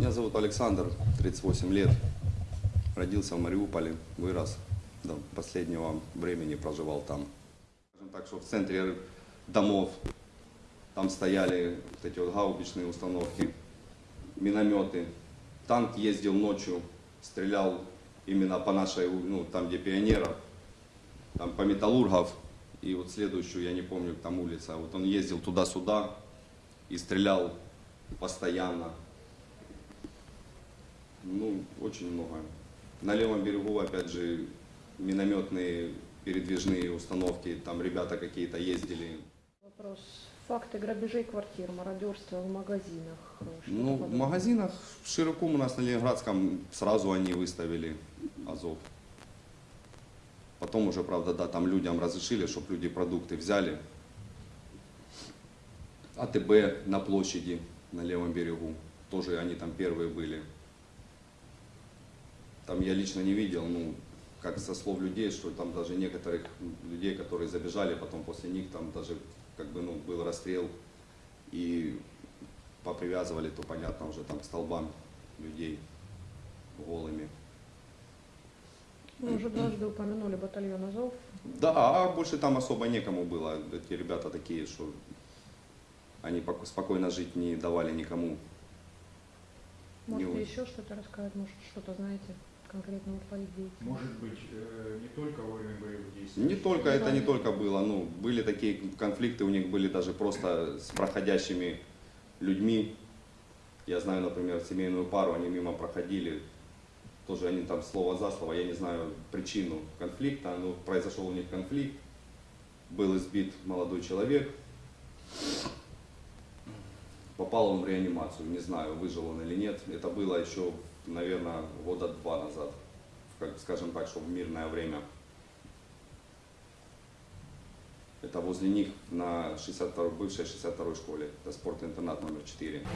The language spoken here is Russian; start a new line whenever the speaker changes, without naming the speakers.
Меня зовут Александр, 38 лет. Родился в Мариуполе, вырос. До последнего времени проживал там. Скажем так, что в центре домов там стояли вот эти вот гаубичные установки, минометы. Танк ездил ночью, стрелял именно по нашей, ну, там где пионеров, там по металлургов. И вот следующую, я не помню, там улица. Вот он ездил туда-сюда и стрелял постоянно. Ну, очень много. На левом берегу, опять же, минометные передвижные установки, там ребята какие-то ездили.
Вопрос. Факты грабежей квартир, мародерства в магазинах.
Ну, в магазинах в Широком у нас на Ленинградском сразу они выставили Азов. Потом уже, правда, да, там людям разрешили, чтобы люди продукты взяли. АТБ на площади, на левом берегу, тоже они там первые были. Там я лично не видел, ну, как со слов людей, что там даже некоторых людей, которые забежали, потом после них там даже как бы, ну, был расстрел и попривязывали, то понятно уже там к столбам людей голыми.
Вы уже дважды упомянули батальон Азов.
Да, а больше там особо некому было. Эти ребята такие, что они пок- спокойно жить не давали никому.
Может,
Не
еще что-то рассказать, может, что-то знаете конкретно вот по их деятельности?
Может быть, э, не только во время боевых действий.
Не только это не только было, ну, были такие конфликты, у них были даже просто с проходящими людьми. Я знаю, например, семейную пару, они мимо проходили, тоже они там слово за слово, я не знаю причину конфликта, но произошел у них конфликт, был избит молодой человек, попал он в реанимацию, не знаю, выжил он или нет. Это было еще, наверное, года два назад, как, скажем так, что в мирное время. Это возле них на 62 бывшей 62 школе. Это спортинтернат номер 4.